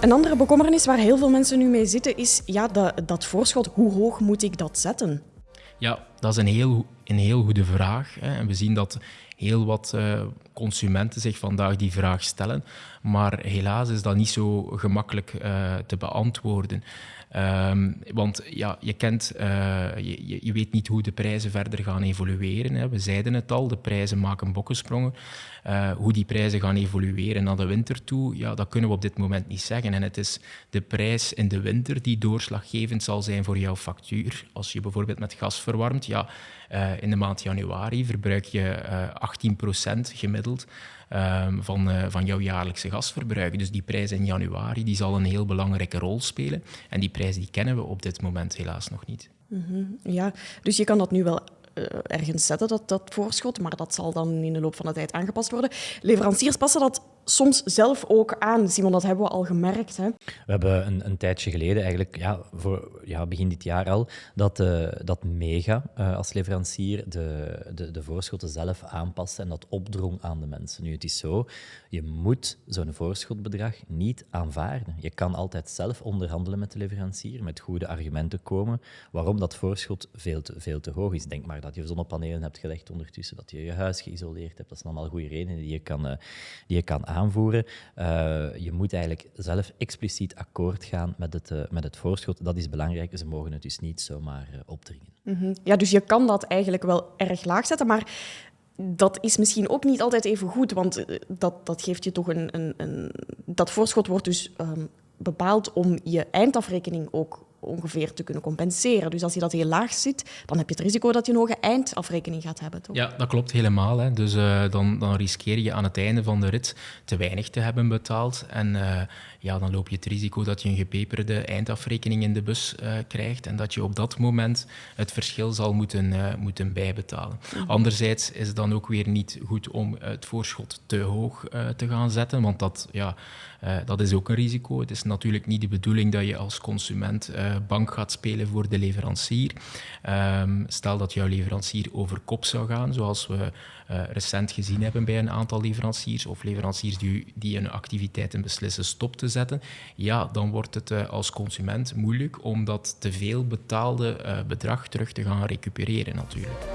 Een andere bekommernis waar heel veel mensen nu mee zitten is ja, dat, dat voorschot. Hoe hoog moet ik dat zetten? Ja, dat is een heel, een heel goede vraag. Hè. En we zien dat heel wat uh, consumenten zich vandaag die vraag stellen. Maar helaas is dat niet zo gemakkelijk uh, te beantwoorden. Um, want ja, je, kent, uh, je, je, weet niet hoe de prijzen verder gaan evolueren. Hè. We zeiden het al, de prijzen maken bokkensprongen. Hoe die prijzen gaan evolueren naar de winter toe, ja, dat kunnen we op dit moment niet zeggen. En het is de prijs in de winter die doorslaggevend zal zijn voor jouw factuur. Als je bijvoorbeeld met gas verwarmt, ja, in de maand januari verbruik je 18% gemiddeld um, van, uh, van jouw jaarlijkse gasverbruik. Dus die prijs in januari die zal een heel belangrijke rol spelen. En die prijs die kennen we op dit moment helaas nog niet. -hmm. Ja, dus je kan dat nu wel ergens zetten, dat, dat voorschot, maar dat zal dan in de loop van de tijd aangepast worden. Leveranciers passen dat soms zelf ook aan. Simon, dat hebben we al gemerkt. Hè? We hebben een, een tijdje geleden, eigenlijk ja, voor, ja, begin dit jaar al, dat, uh, dat Mega uh, als leverancier de, de, de voorschotten zelf aanpaste en dat opdrong aan de mensen. Nu, het is zo, je moet zo'n voorschotbedrag niet aanvaarden. Je kan altijd zelf onderhandelen met de leverancier, met goede argumenten komen waarom dat voorschot veel te, veel te hoog is. Denk maar dat je zonnepanelen hebt gelegd ondertussen, dat je je huis geïsoleerd hebt. Dat zijn allemaal goede redenen die je kan, uh, die je kan aanpassen aanvoeren. Uh, je moet eigenlijk zelf expliciet akkoord gaan met het, uh, met het voorschot. Dat is belangrijk. Ze mogen het dus niet zomaar uh, opdringen. -hmm. Ja, dus je kan dat eigenlijk wel erg laag zetten, maar dat is misschien ook niet altijd even goed, want dat, dat geeft je toch een, een, een... Dat voorschot wordt dus um, bepaald om je eindafrekening ook ongeveer te kunnen compenseren. Dus als je dat heel laag zit, dan heb je het risico dat je een hoge eindafrekening gaat hebben. Toch? Ja, dat klopt helemaal. Hè. Dus uh, dan, dan riskeer je aan het einde van de rit te weinig te hebben betaald. En uh, ja, dan loop je het risico dat je een gepeperde eindafrekening in de bus uh, krijgt en dat je op dat moment het verschil zal moeten, moeten bijbetalen. Mm-hmm. Anderzijds is het dan ook weer niet goed om het voorschot te hoog te gaan zetten, want dat, ja, dat is ook een risico. Het is natuurlijk niet de bedoeling dat je als consument bank gaat spelen voor de leverancier. Um, stel dat jouw leverancier over kop zou gaan, zoals we uh, recent gezien hebben bij een aantal leveranciers, of leveranciers die, die hun activiteiten beslissen stop te zetten, ja, dan wordt het uh, als consument moeilijk om dat te veel betaalde uh, bedrag terug te gaan recupereren natuurlijk.